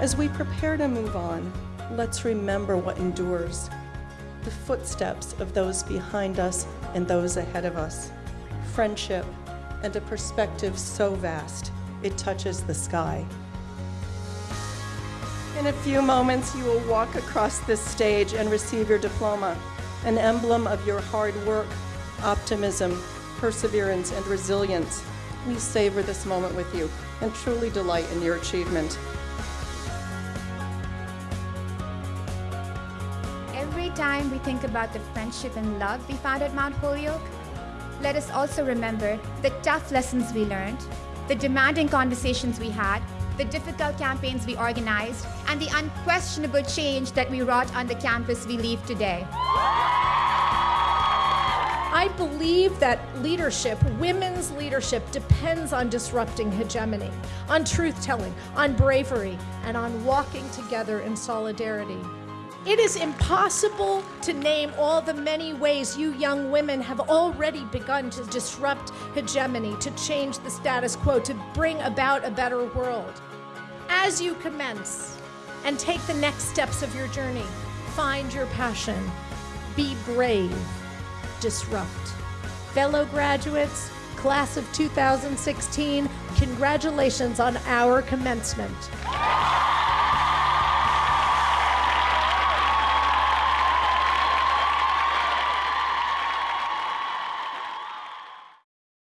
As we prepare to move on, let's remember what endures the footsteps of those behind us and those ahead of us. Friendship and a perspective so vast it touches the sky. In a few moments, you will walk across this stage and receive your diploma, an emblem of your hard work, optimism, perseverance, and resilience. We savor this moment with you and truly delight in your achievement. Every time we think about the friendship and love we found at Mount Holyoke, let us also remember the tough lessons we learned, the demanding conversations we had, the difficult campaigns we organized, and the unquestionable change that we wrought on the campus we leave today. I believe that leadership, women's leadership, depends on disrupting hegemony, on truth telling, on bravery, and on walking together in solidarity. It is impossible to name all the many ways you young women have already begun to disrupt hegemony, to change the status quo, to bring about a better world. As you commence and take the next steps of your journey, find your passion, be brave, disrupt. Fellow graduates, class of 2016, congratulations on our commencement.